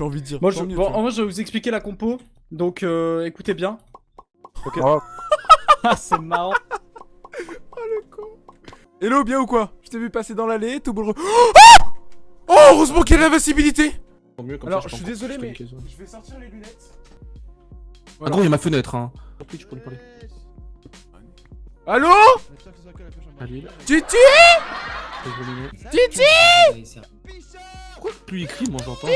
J'ai envie de dire. Moi, je, mieux, bon, en vrai, je vais vous expliquer la compo. Donc, euh, écoutez bien. Ok. Oh. Ah, c'est marrant. Hello, bien ou quoi? Je t'ai vu passer dans l'allée, tout boule. Oh Ah Oh, heureusement qu'il y a l'invincibilité Tant mieux, comme Alors, ça, je suis désolé, mais je vais sortir les lunettes. Ah gros, il y a ma fenêtre, hein. Lui parler. Allô? Titi? Titi? Pourquoi plus il crie, moi j'entends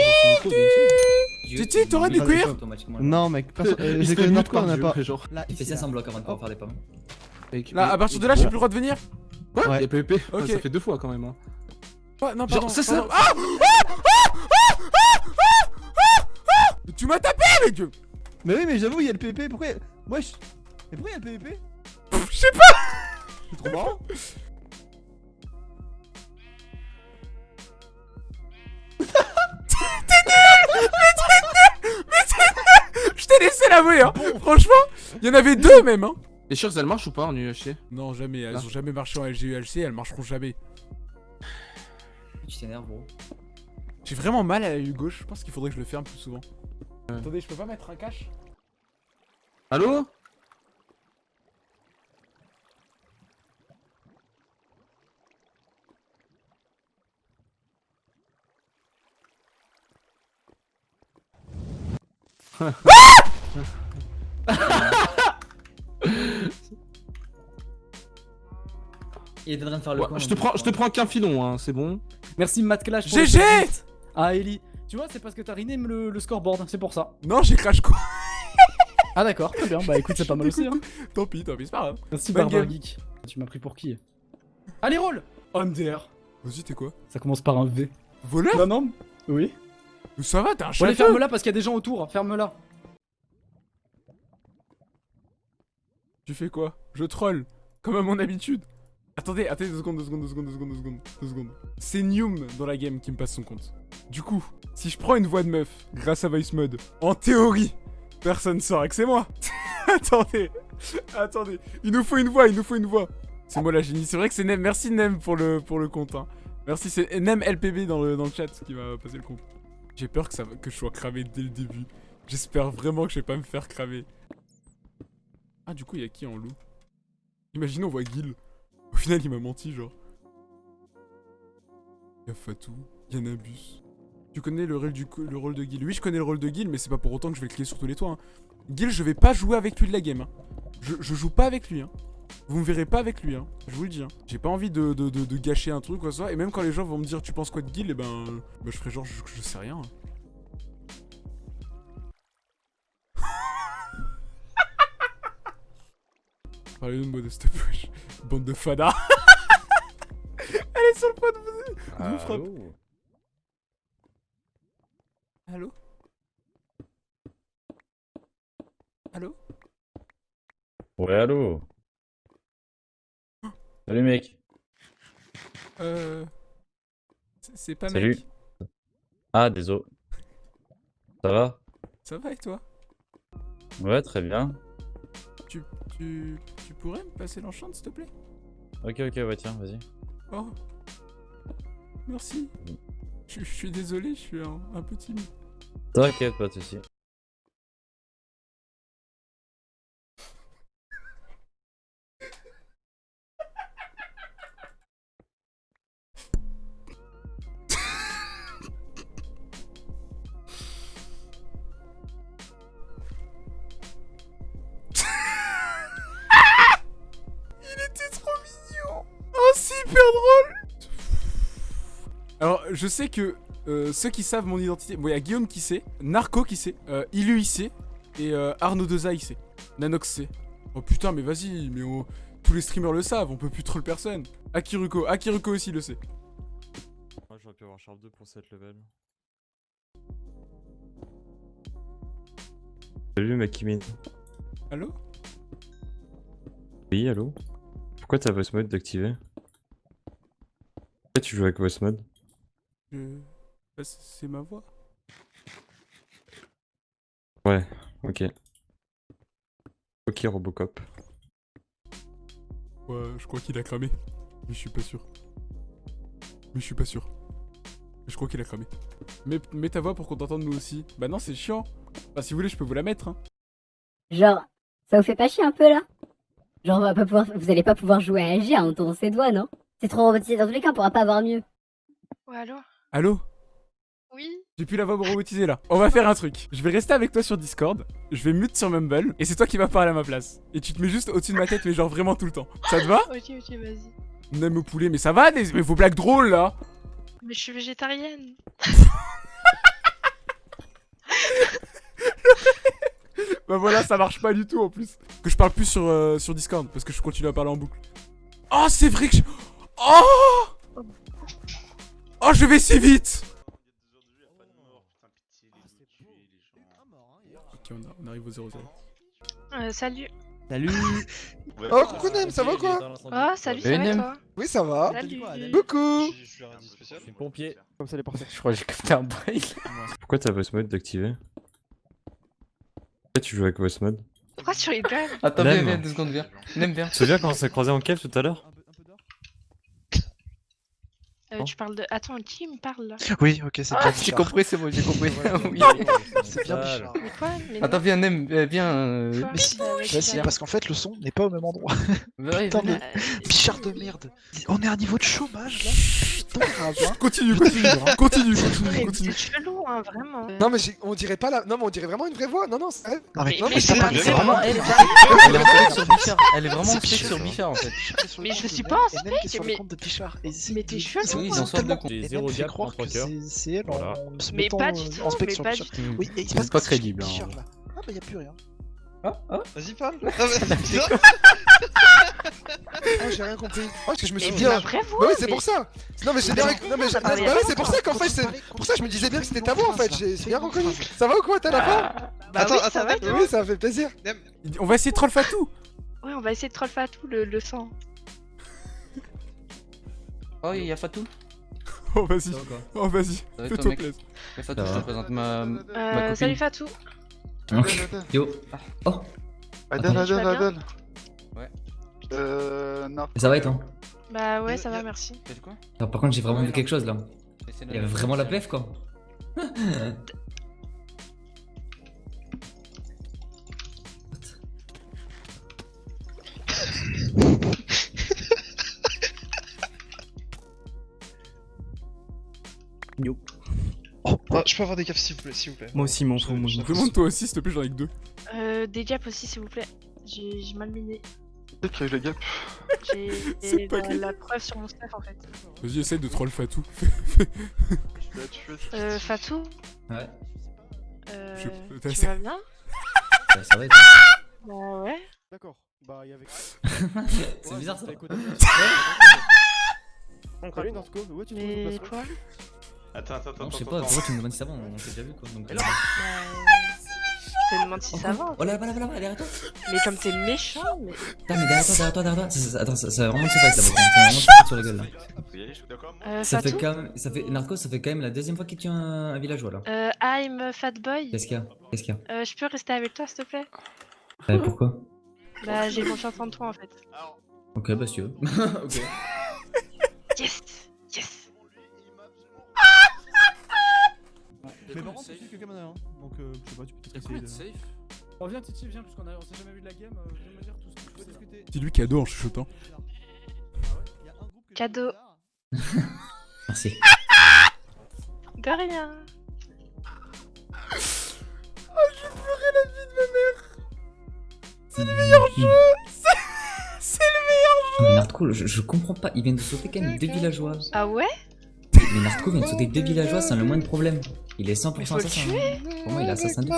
Titi, t'aurais des cuirs Non, mec, euh, j'ai mute notre on a Dieu, pas. genre. Il fait ici, 500 là. blocs avant de pouvoir faire les pommes. Là, à partir de là, j'ai plus le droit de venir Quoi Ouais. Il y a PvP Ok. Ouais, Ça fait deux fois quand même. Hein. Ouais, non, Genre, pardon. c'est ça. pardon. Ah Ah Ah Ah Ah Ah Ah Tu m'as tapé, mec Mais oui, mais j'avoue, il y a le PvP. Pourquoi? Wesh Mais pourquoi il y a le PvP Pff, Je sais pas C'est trop marrant. Je t'ai laissé l'avouer, hein. Franchement, il y en avait deux même, hein. Les shirts elles marchent ou pas en UHC Non, jamais, elles Là. ont jamais marché en LGULC, elles marcheront jamais. Tu t'énerves, gros. J'ai vraiment mal à la gauche, je pense qu'il faudrait que je le ferme plus souvent. Attendez, je peux pas mettre un cache? Allô? Il était en train de faire le Ouais, con. Je te prends, je te prends qu'un filon, hein, c'est bon. Merci Matt Clash. pour GG. Ah, Ellie. Tu vois, c'est parce que t'as riné le, le scoreboard, c'est pour ça. Non, j'ai crash quoi Ah, d'accord, très bien. Bah écoute, c'est pas mal aussi. Hein. Tant pis, tant pis, c'est pas grave. Merci Barbara. Geek. Tu m'as pris pour qui? Allez, roll MDR. Vas-y, t'es quoi? Ça commence par un V. Voleur? Non, non Oui. Mais Ça va, t'es un chien allez, ferme-la parce qu'il y a des gens autour. Ferme-la. Tu fais quoi? Je troll, comme à mon habitude. Attendez, attendez deux secondes, deux secondes, deux secondes, deux secondes, deux secondes, deux secondes. C'est Nium dans la game qui me passe son compte. Du coup, si je prends une voix de meuf grâce à Voice Mode, en théorie, personne saura que c'est moi. attendez, attendez, il nous faut une voix, il nous faut une voix. C'est moi la génie. C'est vrai que c'est Nem. Merci Nem pour le, pour le compte. hein. Merci, c'est Nem LPB dans le, dans le chat qui m'a passé le compte. J'ai peur que, je sois cramé dès le début. J'espère vraiment que je vais pas me faire cramer. Ah, du coup, il y a qui en loup? Imaginons, on voit Gil. Au final, il m'a menti, genre. Il y a Fatou, il y a Nabus. Tu connais le rôle de Gil? Oui, je connais le rôle de Gil, mais c'est pas pour autant que je vais le cliquer sur tous les toits. hein. Gil, je vais pas jouer avec lui de la game. hein. Je, je joue pas avec lui. Hein. Vous me verrez pas avec lui, hein. je vous le dis. Hein. J'ai pas envie de, de- de- de gâcher un truc ou quoi que ce soit. Et même quand les gens vont me dire tu penses quoi de Gil, et ben, ben je ferai genre je, je sais rien. Parlez-nous de moi de cette wesh. Bande de fada. Elle est sur le point de vous, de vous frapper. Allô Allô Ouais, allô Salut mec. Euh... c'est- pas Salut. mec. Ah, désolé. Ça va? Ça va et toi? Ouais, très bien. tu, tu, tu pourrais me passer l'enchant s'il te plaît? Ok, ok, ouais, tiens, vas-y. Oh. Merci. Je, je suis désolé, je suis un, un peu timide. T'inquiète, pas de soucis. Je sais que euh, ceux qui savent mon identité... Bon, il y a Guillaume qui sait, Narco qui sait, euh, Ilu il sait, et euh, Arnaud Deza il sait. Nanox sait. Oh putain, mais vas-y, mais on- tous les streamers le savent, on peut plus troll personne. Akiruko, Akiruko aussi le sait. Moi j'aurais pu avoir Sharp 2 pour cette level. Salut Makimin. Allô? Oui, allô? Pourquoi t'as voice mode d'activer? Pourquoi tu joues avec voice mode? Je- bah, c'est- ma voix. Ouais, ok. Ok, Robocop. Ouais, je crois qu'il a cramé. Mais je suis pas sûr. Mais je suis pas sûr. Je crois qu'il a cramé. Mets, mets ta voix pour qu'on t'entende nous aussi. Bah non, c'est chiant. Bah si vous voulez, je peux vous la mettre. Hein. Genre, ça vous fait pas chier un peu là? Genre, on va pas pouvoir, vous allez pas pouvoir jouer à AG en entendant ses doigts, non? C'est trop robotisé dans tous les cas, on pourra pas avoir mieux. Ouais, allô Allô Oui J'ai plus la voix robotisée là. On va faire un truc. Je vais rester avec toi sur Discord. Je vais mute sur Mumble. Et c'est toi qui vas parler à ma place. Et tu te mets juste au-dessus de ma tête, mais genre vraiment tout le temps. Ça te va Ok, ok, vas-y. Nem au poulet, mais ça va des... Mais vos blagues drôles là Mais je suis végétarienne. Bah voilà, ça marche pas du tout en plus. Que je parle plus sur, euh, sur Discord parce que je continue à parler en boucle. Oh, c'est vrai que je... Oh Oh, je vais si vite Ok, on, a- on arrive au 0-0. Euh, salut. Salut Oh, coucou Nem, ça va quoi Oh, salut, ça va toi Oui, ça va. Salut. Coucou Je suis pompier. Comme ça, les parfaits. Je crois que j'ai capté un braille. Pourquoi t'as voice mode d'activer Pourquoi tu joues avec voice mode Pourquoi tu rigoles Attends, viens, viens, deux secondes, viens. Nem, viens. Tu te souviens quand on s'est croisé en cave tout à l'heure euh, Tu parles de. Attends, qui me parle là? Oui, ok, c'est bien. Ah, J'ai compris, c'est bon, j'ai compris. oui. C'est bien Bichard. Mais quoi mais Attends, viens, Nem, euh, viens. euh, Quoi Mais si, vas-y, si, viens. parce qu'en fait, le son n'est pas au même endroit. Putain, mais- Bichard de merde. On est à un niveau de chômage là. Hein. Continue, continue, continue, continue, mais continue. C'est chelou, hein, vraiment. Non mais on dirait pas la... Non mais on dirait vraiment une vraie voix. Non non c'est vrai. Non mais, c'est Vraiment, vraiment elle, est en spec sur Bichard. Elle est vraiment spec sur Bichard. En fait. Mais je suis pas en sur mais- le compte de Bichard. Et c'est- mais t'es chelou, Oui, c'est ils en sortent de J'ai gap cœurs. c'est elle Mais pas du en tout, spec mais pas du tout. Oui, C'est pas crédible, hein. Ah bah y'a plus rien. Vas-y parle. Ah j'ai rien compris. Oh, parce que je me suis bien. voix Bah oui c'est mais- pour ça. Non mais j'ai bien. Non mais Ah, bah oui c'est pour ça qu'en fait c'est pour ça que je me disais bien que c'était ta voix en fait. J'ai bien reconnu. Ça va ou quoi T'as la fin Bah Attends, oui, attends, ça va, attends, Oui ça fait plaisir. On va essayer de troll Fatou Ouais, on va essayer de troll Fatou le, le sang. Oh, il y a Fatou. Oh, vas-y. Oh, vas-y. Fais-toi plaisir. Fatou, je te présente ma. Euh, salut Fatou. Yo. Oh, Adèle, Adèle, Adèle. Euh. non. ça va et toi Bah ouais, ça va, merci. T'as dit quoi? Par contre, j'ai vraiment Ouais, vu non. quelque chose là. Il y avait vraiment la PF quoi. Oh, oh, je peux avoir des gaffes s'il vous plaît, s'il vous plaît. Moi aussi, m'en fous. Demande-toi aussi, s'il te plaît, j'en ai que deux. Euh, des gaps aussi, s'il vous plaît. J'ai j'ai mal miné. A eu la gap. J'ai C'est la, preuve sur mon staff en fait. Vas-y, essaye de troll Fatou. Euh, Fatou Ouais. euh, Je- Tu t'as- vas bien Bah, ça va et toi Bah ouais. D'accord. Bah, il y avait. C'est bizarre ça. Salut Northco, ouais, tu Mais quoi Attends, attends, Non, je sais pas, pourquoi tu me demandes si ça va On s'est déjà vu quoi. Donc, Je te demande si ça va. Oh là, fait. là, là, là, là, derrière toi. Mais comme t'es méchant, mais. Putain, mais derrière toi, derrière toi, derrière toi. Attends, ça, va vraiment se fight là. Ça va vraiment se sur la gueule là. Euh, Ça fait Fatou quand même. Ça fait. Narco, ça fait quand même la deuxième fois qu'il tue un, un villageois là. euh, I'm Fatboy. Qu'est-ce qu'il y a? Qu'est-ce qu'il y a? Euh, je peux rester avec toi, s'il te plaît? Euh, Pourquoi? Bah, j'ai confiance en toi en fait. Ok, bah si tu veux. ok. Yes Yes Mais par contre, c'est quelqu'un en a un. Donc, euh, je sais pas, tu peux peut-être essayer de. safe Oh viens Titi, viens, puisqu'on a- on s'est jamais vu de la game, euh, viens me dire tout ce que tu peux discuter. C'est lui cadeau en chuchotant. Il y a un groupe que Cadeau. Merci. De rien C'est le meilleur jeu C'est le meilleur jeu Mais Narco, je, je comprends pas, il vient de sauter quand même deux villageois. Ah ouais? Mais Narco vient de sauter deux villageois sans le moindre problème. Il est 100% Mais faut le assassin. Pour moi, il est assassin de fou.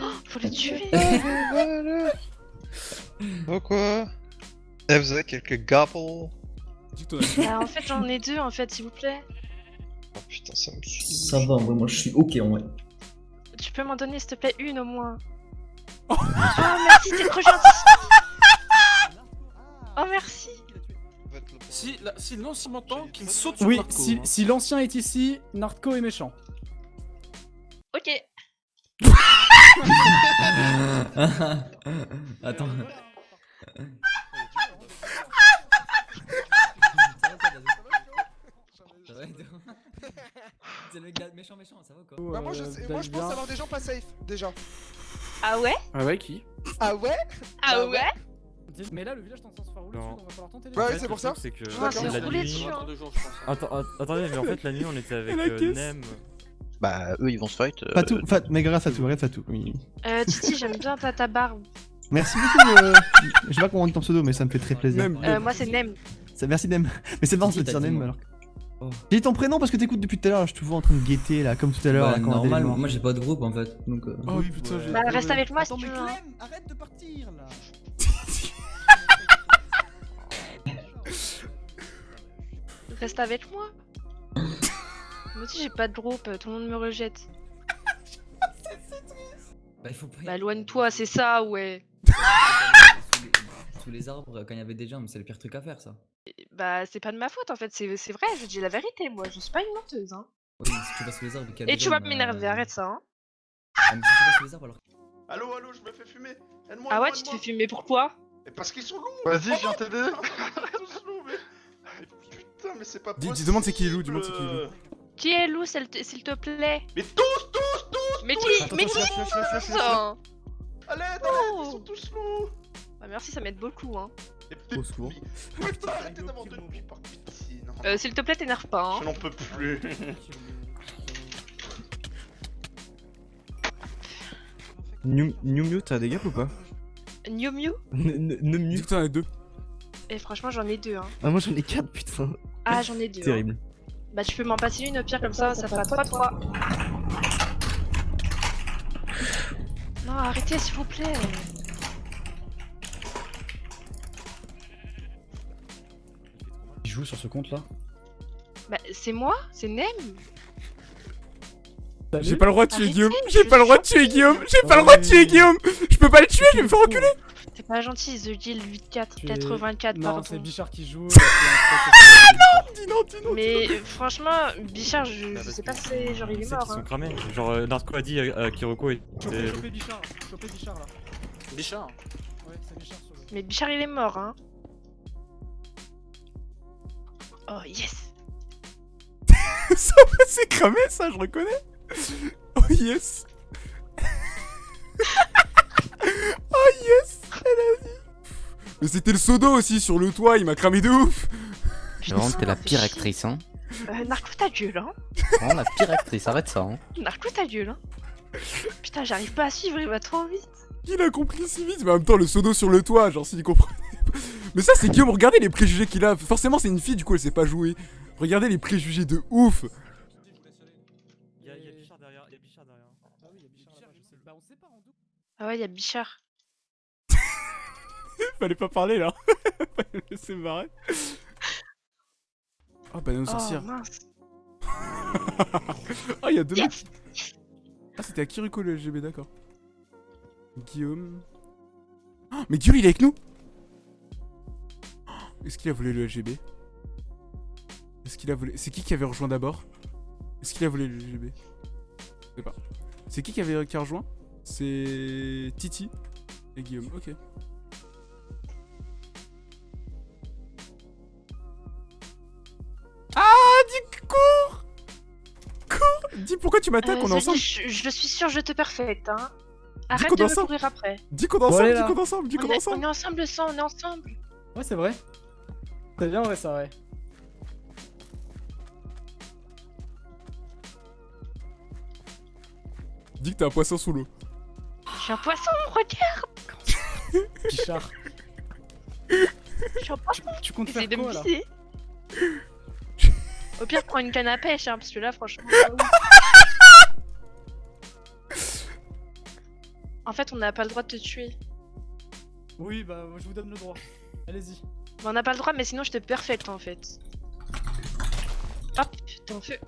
hein. Faut le tuer Pourquoi Eh, vous avez quelques as Bah, en fait, j'en ai deux en fait, s'il vous plaît. Oh putain, ça me suit. Ça va, vrai, moi je suis ok en vrai. Tu peux m'en donner, s'il te plaît, une au moins. Oh, merci, t'es trop gentil Oh, merci Si, là, si non, s'il m'entend, qu'il saute sur Oui, Marco, si, hein. si l'ancien est ici, Narco est méchant. Ok Attends. C'est le gars méchant méchant, ça va ou quoi Bah moi je, Euh, moi, je pense avoir des gens pas safe, déjà. Ah ouais? Ah ouais, qui? Ah ouais? Ah Bah ouais? Mais là, le village est en train de se faire rouler Non. dessus, donc va falloir tenter les Ouais, En ouais, c'est pour ça. C'est que c'est la nuit- hein. Attendez, mais en fait la nuit on était avec euh. Nem. Bah, eux ils vont se fight. euh, Fatou, Fat, mais grâce Fatou, regarde Fatou. Oui, oui. Euh, Titi, j'aime bien ta, ta barbe. Merci beaucoup. Euh... Je sais pas comment on dit ton pseudo, mais ça me fait très plaisir. Euh, moi, c'est Nem. Ça- Merci Nem. Mais c'est marrant de dire Nem alors. Oh. J'ai dit ton prénom parce que t'écoutes depuis tout à l'heure. Je te vois en train de guetter là, comme tout à l'heure. Bah, on normal, moi j'ai pas de groupe en fait, donc... euh, Oh putain, j'ai. Bah, reste avec moi si tu veux. hein. Clem, arrête de partir là. Reste avec moi. Moi aussi, j'ai pas de groupe, tout le monde me rejette. Bah il faut pas... Bah, éloigne-toi, c'est ça, ouais. sous, les... sous les arbres, quand il y avait des gens, mais c'est le pire truc à faire ça. Bah, c'est pas de ma faute en fait, c'est c'est vrai, je dis la vérité, moi, je suis pas une menteuse. Hein. Oui, mais si tu vas sous les arbres et qu'il y a Et des tu vas m'énerver, euh, arrête ça. Hein. Ah, mais si tu vas sous les arbres alors... Allô, allô, je me fais fumer. Aide-moi, Ah ouais, tu te fais fumer pourquoi parce qu'ils sont loups. Vas-y, je viens t'aider. Putain, mais c'est pas Dis- possible. dis- demande c'est qui est loup, demande c'est qui est loup. Qui est loup, s'il te, plaît Mais tous, tous, tous Mais tous qui Mais qui l'aide, à l'aide, ils sont tous loups. Bah, merci, ça m'aide beaucoup. Hein. Au secours. mais- Putain, arrêtez d'avoir de nuit, par pitié. Non, Euh, s'il te plaît, t'énerve pas. Hein. je n'en peux plus. New Mew, t'as des gaps ou pas New Mew Ne Dis Mew t'en as deux. Et franchement, j'en ai deux. Hein. Ah, moi j'en ai 4, putain. Ah, j'en ai deux. hein. Terrible. Bah, tu peux m'en passer une au pire, comme ça, ça fera 3-3. Non, arrêtez, s'il vous plaît. Qui joue sur ce compte là Bah, c'est moi? C'est Nem J'ai pas le droit de tuer Guillaume. J'ai pas le droit de tuer Guillaume. J'ai pas le droit de tuer Guillaume. Je peux pas le tuer, je vais me faire enculer. C'est pas gentil, The Guild 84, Tu- 84, Non, pardon. c'est Bichard qui joue. Ah Dis non, dis non. Mais euh, franchement, Bichard, je, je sais pas si c'est genre il est mort. qu'ils sont Hein. cramés. Genre euh, Narco a dit à, à Kiroko et Chopez, Bichard, chopez Bichard là. Bichard Ouais, c'est Bichard sur le. Mais Bichard il est mort, hein. Oh yes Ça c'est cramé ça, je reconnais. Oh yes. oh yes. Elle a dit. Mais c'était le sodo aussi sur le toit, il m'a cramé de ouf. Vraiment, t'es la pire actrice, hein euh, Narco ta gueule, hein Vraiment la pire actrice, arrête ça, hein Narco ta gueule, hein Putain, j'arrive pas à suivre, il va trop vite Il a compris si vite, mais en même temps le sodo sur le toit, genre s'il comprenait pas. Mais ça c'est Guillaume, regardez les préjugés qu'il a. Forcément c'est une fille, du coup elle sait pas jouer. Regardez les préjugés de ouf. Ah oui, il y a Bichard, je sais. Bah, on sait pas en double. Ah ouais, y'a Bichard. Fallait pas parler là. Fallait le laisser marrer. Oh bah Oh sorcières. mince Ah il y a deux Yes mecs. Ah c'était à Kiriko le LGB, d'accord. Guillaume. Ah, mais Guillaume il est avec nous Oh, Est-ce qu'il a volé le LGB Est-ce qu'il a volé... C'est qui qui avait rejoint d'abord? Est-ce qu'il a volé le LGB Je sais pas. C'est qui qui avait qui a rejoint? C'est Titi et Guillaume, ok. M'attaques, Euh, on est Zali, ensemble je, je suis sûre, je te perfecte, hein. Arrête qu'on de me courir après. Dis qu'on est ensemble, allez, dis qu'on est ensemble, dis qu'on On est est, ensemble on est ensemble, le sang, on est ensemble. Ouais, c'est vrai. C'est bien vrai ça, ouais. Dis que t'es un poisson sous l'eau. Je suis un poisson, regarde Bichard. Je suis un poisson Tu comptes faire quoi là. Au pire, prends une canne à pêche, hein, parce que là, franchement. En fait, on n'a pas le droit de te tuer. Oui, bah je vous donne le droit. Allez-y. Mais on n'a pas le droit, mais sinon je te perfecte en fait. Hop, t'es en feu.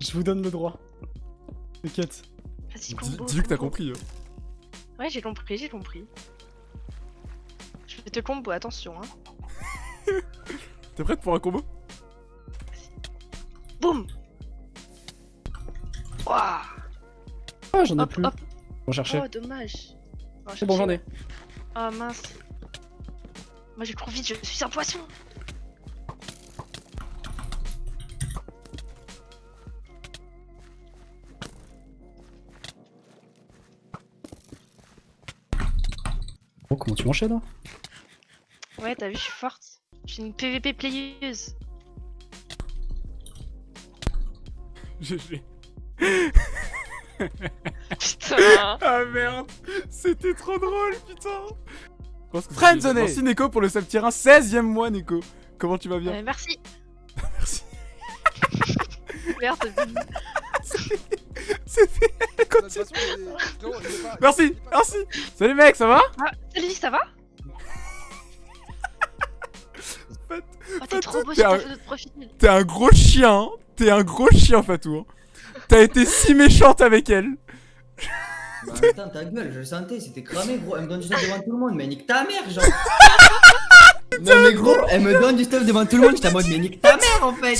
Je vous donne le droit. T'inquiète. Vas-y, combo. Dis-lui que t'as compris. hein. Ouais, j'ai compris, j'ai compris. Je vais te combo, attention. Hein. T'es prête pour un combo? j'en ai plus. On cherchait. Oh, dommage. C'est bon, j'en ai. Oh, mince. Moi j'ai couru vite, je suis un poisson. Oh, comment tu m'enchaînes hein Ouais, t'as vu, je suis forte. Je suis une PVP playeuse. GG. Putain. Ah merde, c'était trop drôle, putain. Friendzone Merci Neko pour le 1, 16ème mois Neko. Comment tu vas bien Euh, merci. Merci. Merde. C'était... Merci, merci. Salut mec, ça va Ah, salut, ça va Fat- Oh, t'es trop beau t'es sur un- photo de profil. T'es un gros chien, hein. t'es un gros chien Fatou. hein. T'as été si méchante avec elle. Bah putain, ta gueule, je le sentais, c'était cramé, gros. Elle me donne du stuff devant tout le monde, mais nique ta mère, genre. non, mais gros, elle me donne du stuff devant tout le monde, j'étais en mode, mais nique ta mère, en fait.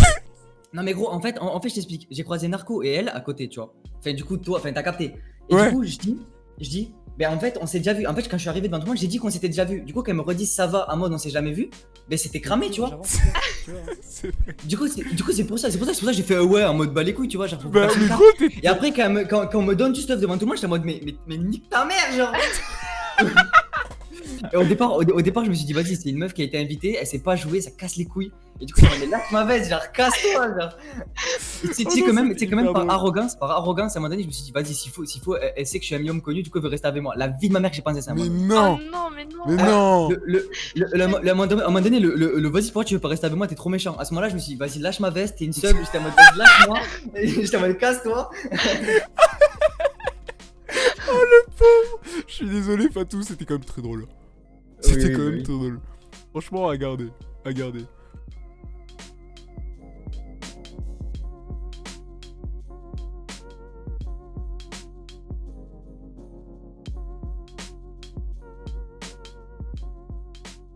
Non, mais gros, en fait, en, en fait, je t'explique. J'ai croisé Narco et elle à côté, tu vois. Enfin, du coup, toi, enfin, t'as capté. Et Ouais. du coup, je dis, je dis, ben en fait, on s'est déjà vu. En fait, quand je suis arrivé devant tout le monde, j'ai dit qu'on s'était déjà vu. Du coup, qu'elle me redise ça va, en mode on s'est jamais vu, ben c'était cramé, tu vois. Du coup, c'est du coup, c'est pour ça, c'est pour ça, c'est pour ça que j'ai fait euh, ouais en mode bah les couilles, tu vois, genre Bah gros. Et après, quand, elle me- quand, quand on me donne du stuff devant tout le monde, j'étais en mode, mais, mais, mais nique ta mère, genre. Et au départ, au, au départ, je me suis dit, vas-y, c'est une meuf qui a été invitée, elle sait pas jouer, ça casse les couilles. Et du coup, elle lâche ma veste, genre, casse-toi, genre. Tu sais- Oh non, même, que même par arrogance, par arrogance, à un moment donné, je me suis dit, vas-y, s'il faut, s'il faut, elle, elle sait que je suis un minimum connu, du coup, elle veut rester avec moi. La vie de ma mère j'ai pensé ça. Mais moment donné. non, Oh non, mais non. mais Ah, non. Le, le, le, le- le- à un moment donné- le, le, le vas-y, pourquoi tu veux pas rester avec moi, t'es trop méchant. À ce moment-là, je me suis dit, vas-y, lâche ma veste, t'es une sub, j'étais en mode, vas-y, lâche-moi. Et J'étais en mode, casse-toi. Je suis désolé Fatou, c'était quand même très drôle. C'était oui, quand même oui. très drôle. Franchement, à garder, à garder.